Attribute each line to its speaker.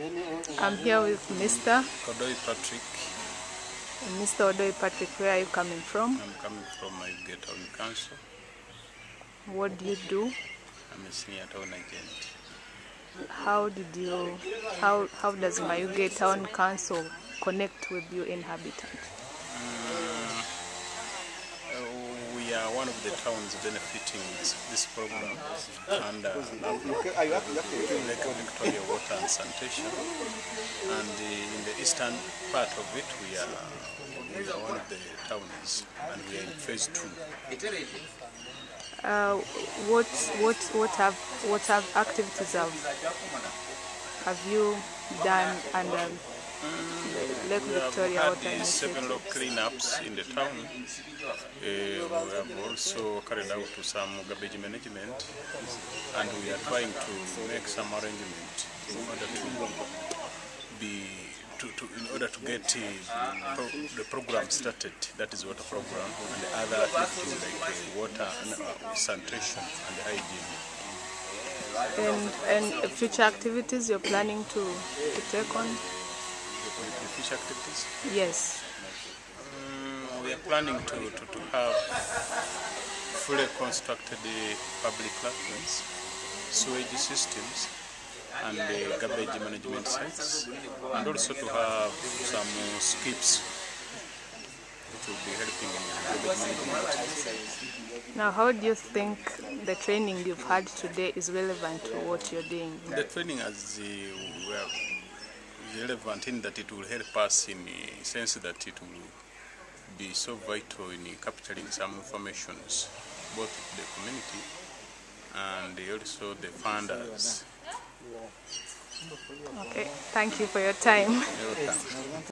Speaker 1: I'm here with Mr.
Speaker 2: Odoi Patrick.
Speaker 1: Mr. Odoi Patrick. Where are you coming from?
Speaker 2: I'm coming from my Town Council.
Speaker 1: What do you do?
Speaker 2: I'm a senior town agent.
Speaker 1: How did you? How how does Mayuge Town Council connect with you inhabitants?
Speaker 2: One of the towns benefiting this, program under Lake Victoria Water and Sanitation. And uh, in the eastern part of it, we are, we are one of the towns, and we are in phase two.
Speaker 1: Uh, what what what have what have activities have have you done under the Lake
Speaker 2: We have
Speaker 1: Victoria
Speaker 2: had
Speaker 1: Water Initiative?
Speaker 2: several cleanups in the town. Uh, we have also carried out some garbage management, and we are trying to make some arrangement in order to be to, to in order to get uh, pro, the program started. That is water program and the other activities like uh, water and uh, sanitation and hygiene.
Speaker 1: And and future activities you're planning to to take on?
Speaker 2: The, fish activities.
Speaker 1: Yes.
Speaker 2: Mm, we are planning to, to, to have fully constructed the public latrines, sewage systems, and the garbage management sites, and also to have some uh, skips which will be helping in garbage management.
Speaker 1: Now, how do you think the training you've had today is relevant to what you're doing?
Speaker 2: The training as uh, well, relevant in that it will help us in the sense that it will be so vital in capturing some informations both of the community and also the funders.
Speaker 1: Okay, thank you for your time.
Speaker 2: Welcome.